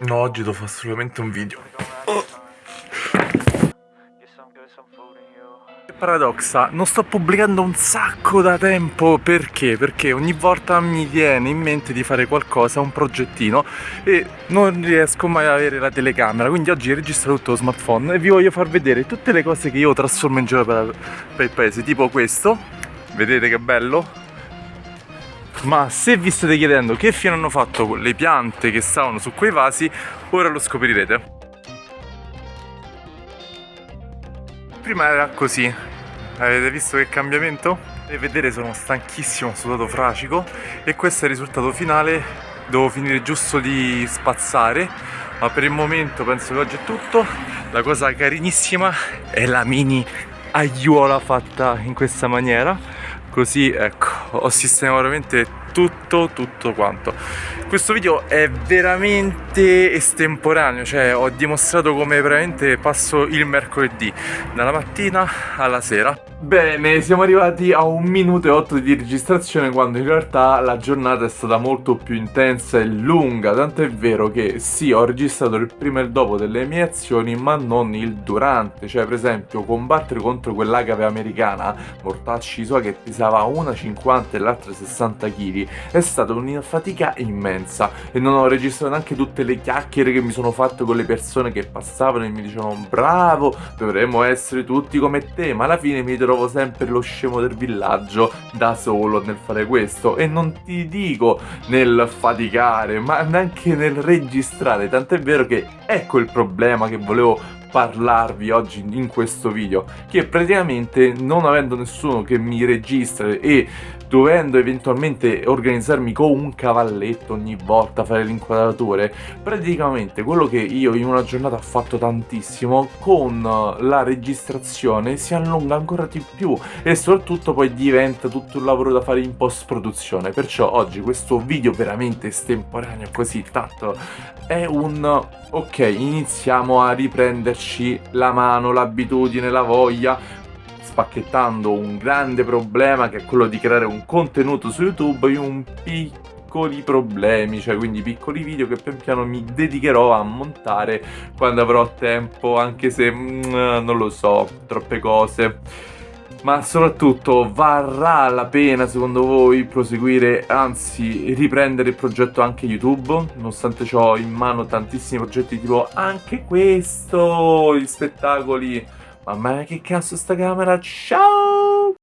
No, oggi devo fare assolutamente un video. Oh. Che paradossa, non sto pubblicando un sacco da tempo perché? Perché ogni volta mi viene in mente di fare qualcosa, un progettino e non riesco mai ad avere la telecamera quindi oggi registro tutto lo smartphone e vi voglio far vedere tutte le cose che io trasformo in giro per, per il paese tipo questo vedete che bello? Ma se vi state chiedendo che fine hanno fatto le piante che stavano su quei vasi, ora lo scoprirete. Prima era così, avete visto che cambiamento? E vedere sono stanchissimo, sudato fracico. E questo è il risultato finale, devo finire giusto di spazzare. Ma per il momento penso che oggi è tutto. La cosa carinissima è la mini aiuola fatta in questa maniera. Così ecco ho sistemato veramente tutto tutto quanto. Questo video è veramente estemporaneo cioè ho dimostrato come veramente passo il mercoledì dalla mattina alla sera. Bene, siamo arrivati a un minuto e otto di registrazione quando in realtà la giornata è stata molto più intensa e lunga, tanto è vero che sì, ho registrato il prima e il dopo delle mie azioni, ma non il durante, cioè per esempio combattere contro quell'agave americana, mortacci sua che pesava una 50 e l'altra 60 kg, è stata una fatica immensa e non ho registrato neanche tutte le chiacchiere che mi sono fatte con le persone che passavano e mi dicevano bravo, dovremmo essere tutti come te, ma alla fine mi trovo sempre lo scemo del villaggio da solo nel fare questo. E non ti dico nel faticare ma neanche nel registrare. Tant'è vero che ecco il problema che volevo parlarvi oggi in questo video che praticamente non avendo nessuno che mi registra e dovendo eventualmente organizzarmi con un cavalletto ogni volta fare l'inquadratore praticamente quello che io in una giornata ho fatto tantissimo con la registrazione si allunga ancora di più e soprattutto poi diventa tutto un lavoro da fare in post produzione perciò oggi questo video veramente estemporaneo così tanto è un ok iniziamo a riprenderci la mano l'abitudine la voglia spacchettando un grande problema che è quello di creare un contenuto su YouTube in un piccoli problemi, cioè quindi piccoli video che pian piano mi dedicherò a montare quando avrò tempo, anche se mm, non lo so, troppe cose. Ma soprattutto varrà la pena secondo voi proseguire, anzi riprendere il progetto anche YouTube? Nonostante ho in mano tantissimi progetti tipo anche questo, gli spettacoli Mamma mia che cazzo sta camera, ciao!